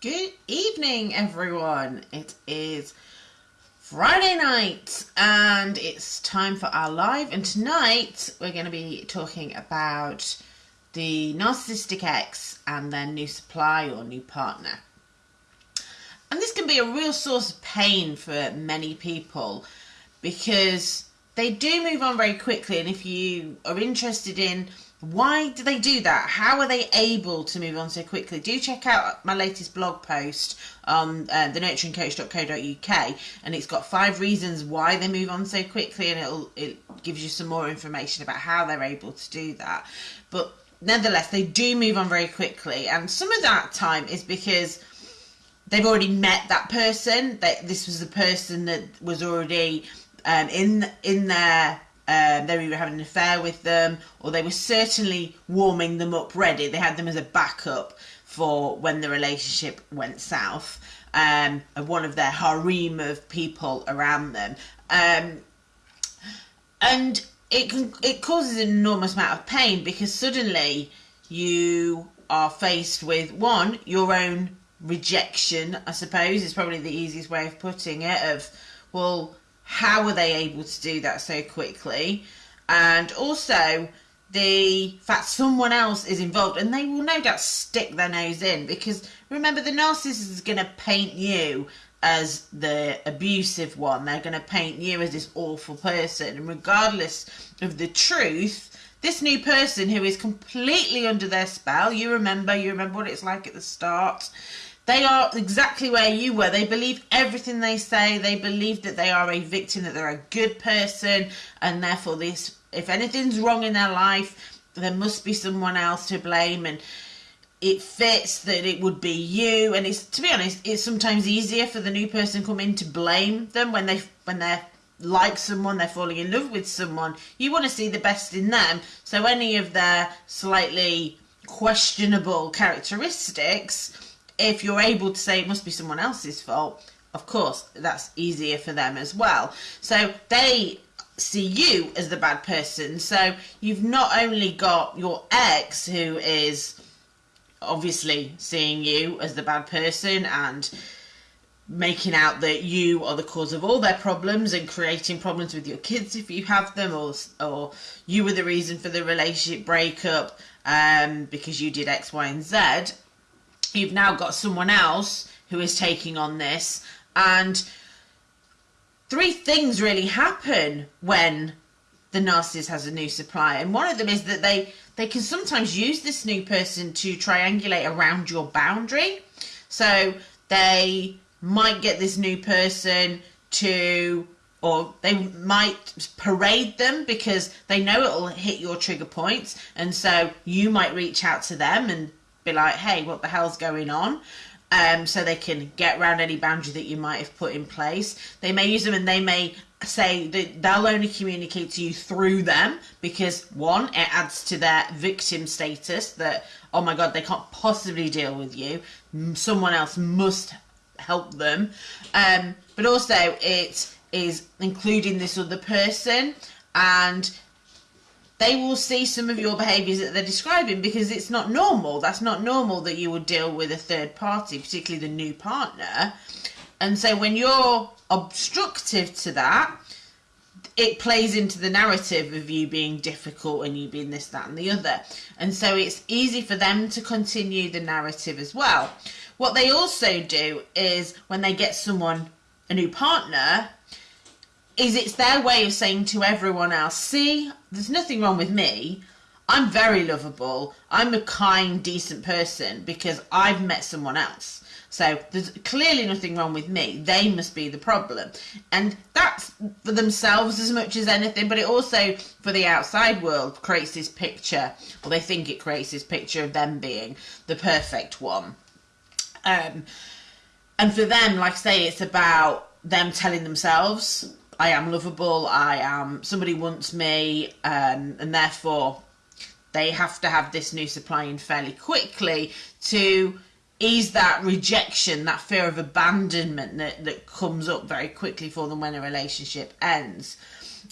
Good evening, everyone. It is Friday night and it's time for our live. And tonight we're going to be talking about the narcissistic ex and their new supply or new partner. And this can be a real source of pain for many people because they do move on very quickly. And if you are interested in why do they do that? How are they able to move on so quickly? Do check out my latest blog post on uh, thenurturingcoach.co.uk, and it's got five reasons why they move on so quickly, and it'll it gives you some more information about how they're able to do that. But nonetheless, they do move on very quickly, and some of that time is because they've already met that person. That this was the person that was already um, in in their um, they were having an affair with them or they were certainly warming them up ready. They had them as a backup for when the relationship went south. Um, one of their harem of people around them. Um, and it can it causes an enormous amount of pain because suddenly you are faced with one your own rejection i suppose is probably the easiest way of putting it of well how were they able to do that so quickly? And also the fact someone else is involved and they will no doubt stick their nose in because remember the narcissist is going to paint you as the abusive one. They're going to paint you as this awful person. And regardless of the truth this new person who is completely under their spell you remember you remember what it's like at the start they are exactly where you were. They believe everything they say. They believe that they are a victim, that they're a good person, and therefore, this if anything's wrong in their life, there must be someone else to blame. And it fits that it would be you. And it's to be honest, it's sometimes easier for the new person come in to blame them when they when they're like someone, they're falling in love with someone. You want to see the best in them. So any of their slightly questionable characteristics if you're able to say it must be someone else's fault, of course, that's easier for them as well. So they see you as the bad person. So you've not only got your ex who is obviously seeing you as the bad person and making out that you are the cause of all their problems and creating problems with your kids if you have them or or you were the reason for the relationship breakup um, because you did X, Y, and Z you've now got someone else who is taking on this and three things really happen when the narcissist has a new supply and one of them is that they they can sometimes use this new person to triangulate around your boundary. So they might get this new person to or they might parade them because they know it'll hit your trigger points and so you might reach out to them and be like, hey, what the hell's going on? Um, so they can get around any boundary that you might have put in place. They may use them and they may say that they'll only communicate to you through them because one, it adds to their victim status that, oh my god, they can't possibly deal with you. Someone else must help them. Um, but also, it is including this other person and they will see some of your behaviours that they're describing because it's not normal. That's not normal that you would deal with a third party, particularly the new partner. And so when you're obstructive to that, it plays into the narrative of you being difficult and you being this, that, and the other. And so it's easy for them to continue the narrative as well. What they also do is when they get someone, a new partner, is it's their way of saying to everyone else, see, there's nothing wrong with me. I'm very lovable. I'm a kind, decent person because I've met someone else. So there's clearly nothing wrong with me. They must be the problem. And that's for themselves as much as anything, but it also, for the outside world, creates this picture, or they think it creates this picture of them being the perfect one. Um, and for them, like I say, it's about them telling themselves I am lovable, I am somebody wants me, um, and therefore they have to have this new supply in fairly quickly to ease that rejection, that fear of abandonment that, that comes up very quickly for them when a relationship ends.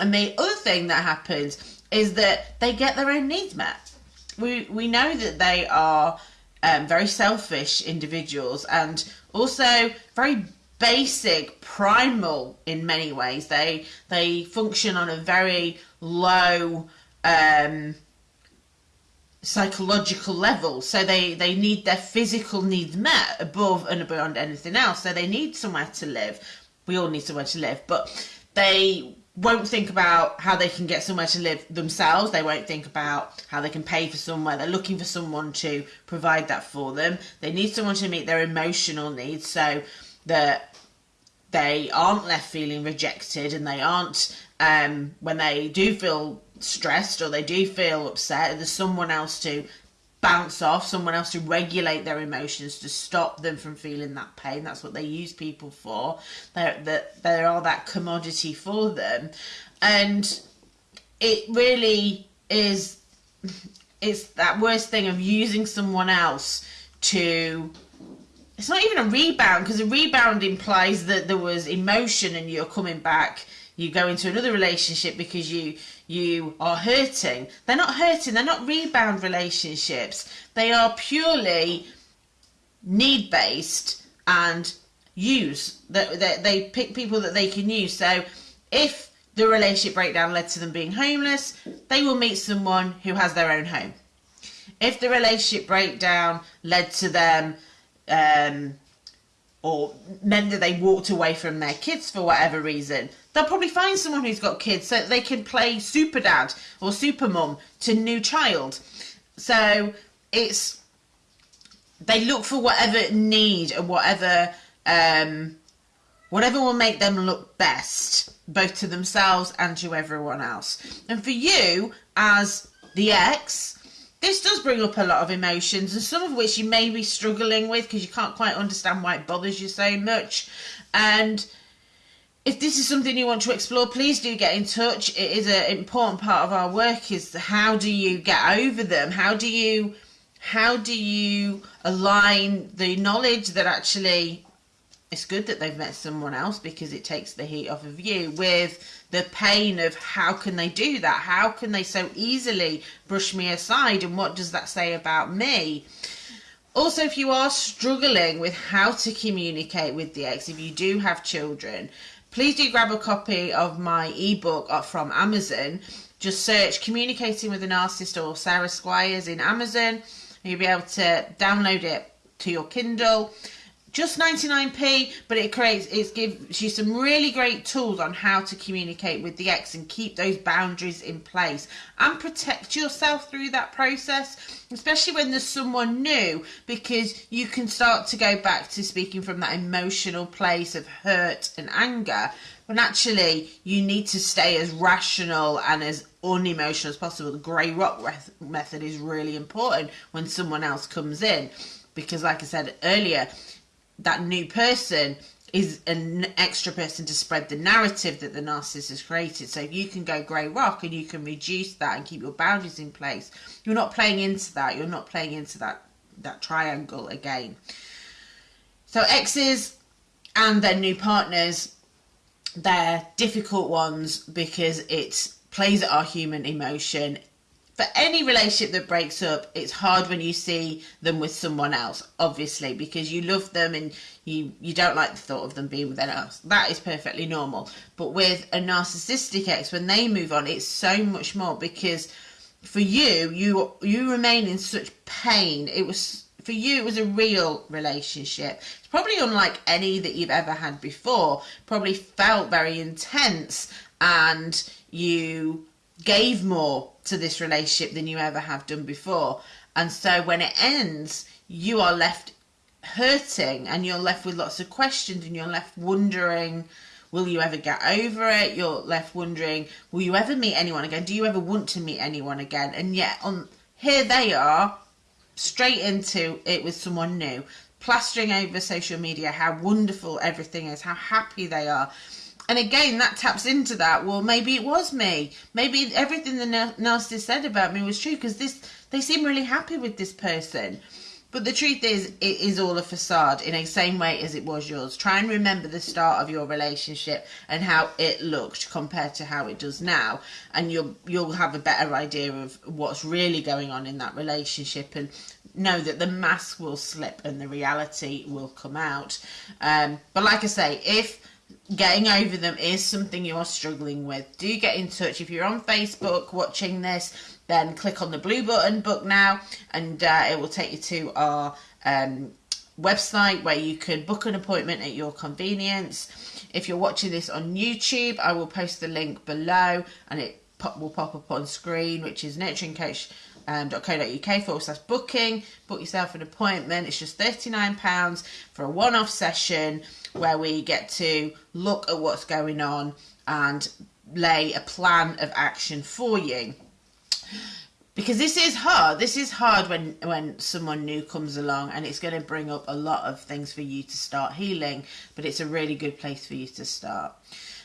And the other thing that happens is that they get their own needs met. We we know that they are um, very selfish individuals and also very basic, primal in many ways. They they function on a very low um, psychological level. So they, they need their physical needs met above and beyond anything else. So they need somewhere to live. We all need somewhere to live, but they won't think about how they can get somewhere to live themselves. They won't think about how they can pay for somewhere. They're looking for someone to provide that for them. They need someone to meet their emotional needs so that they aren't left feeling rejected and they aren't um, when they do feel stressed or they do feel upset, there's someone else to bounce off, someone else to regulate their emotions to stop them from feeling that pain. That's what they use people for. They're, they're, they are that commodity for them. And it really is, it's that worst thing of using someone else to it's not even a rebound because a rebound implies that there was emotion and you're coming back. You go into another relationship because you you are hurting. They're not hurting they're not rebound relationships. They are purely need based and use that they, they pick people that they can use. So if the relationship breakdown led to them being homeless they will meet someone who has their own home. If the relationship breakdown led to them um, or men that they walked away from their kids for whatever reason, they'll probably find someone who's got kids so they can play super dad or super mum to new child. So it's they look for whatever need and whatever um, whatever will make them look best, both to themselves and to everyone else. And for you as the ex, this does bring up a lot of emotions, and some of which you may be struggling with because you can't quite understand why it bothers you so much. And if this is something you want to explore, please do get in touch. It is an important part of our work. Is how do you get over them? How do you how do you align the knowledge that actually it's good that they've met someone else because it takes the heat off of you with the pain of how can they do that? How can they so easily brush me aside? And what does that say about me? Also, if you are struggling with how to communicate with the ex, if you do have children, please do grab a copy of my ebook from Amazon. Just search Communicating with a Narcissist or Sarah Squires in Amazon. You'll be able to download it to your Kindle just 99p but it creates it gives you some really great tools on how to communicate with the ex and keep those boundaries in place. And protect yourself through that process especially when there's someone new because you can start to go back to speaking from that emotional place of hurt and anger when actually you need to stay as rational and as unemotional as possible. The grey rock method is really important when someone else comes in because like i said earlier that new person is an extra person to spread the narrative that the narcissist has created. So if you can go grey rock and you can reduce that and keep your boundaries in place, you're not playing into that. You're not playing into that that triangle again. So exes and their new partners, they're difficult ones because it plays at our human emotion for any relationship that breaks up, it's hard when you see them with someone else, obviously, because you love them and you, you don't like the thought of them being with anyone else. That is perfectly normal. But with a narcissistic ex, when they move on, it's so much more because for you, you you remain in such pain. It was for you, it was a real relationship. It's probably unlike any that you've ever had before. Probably felt very intense, and you gave more to this relationship than you ever have done before. And so when it ends, you are left hurting and you're left with lots of questions and you're left wondering will you ever get over it? You're left wondering will you ever meet anyone again? Do you ever want to meet anyone again? And yet on here they are straight into it with someone new plastering over social media how wonderful everything is how happy they are and again, that taps into that. Well, maybe it was me. Maybe everything the narcissist said about me was true because this they seem really happy with this person. But the truth is, it is all a facade in the same way as it was yours. Try and remember the start of your relationship and how it looked compared to how it does now, and you'll you'll have a better idea of what's really going on in that relationship and know that the mask will slip and the reality will come out. Um, but like I say, if getting over them is something you are struggling with, do get in touch. If you're on Facebook watching this, then click on the blue button, book now, and uh, it will take you to our um, website where you can book an appointment at your convenience. If you're watching this on YouTube, I will post the link below and it pop, will pop up on screen, which is nurturingcoach.co.uk um, forward slash booking. Book yourself an appointment. It's just £39 for a one off session where we get to look at what's going on and lay a plan of action for you because this is hard this is hard when when someone new comes along and it's going to bring up a lot of things for you to start healing but it's a really good place for you to start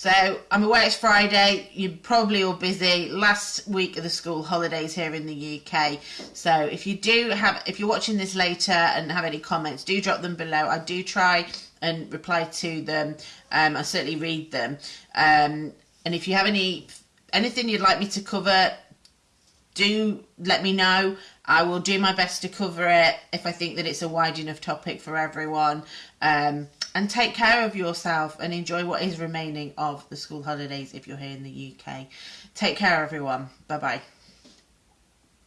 so i'm aware it's friday. You're probably all busy. Last week of the school holidays here in the uk so if you do have if you're watching this later and have any comments do drop them below. I do try and reply to them. Um, i certainly read them. Um, and if you have any anything you'd like me to cover do let me know. I will do my best to cover it if I think that it's a wide enough topic for everyone. Um, and take care of yourself and enjoy what is remaining of the school holidays if you're here in the UK. Take care, everyone. Bye bye.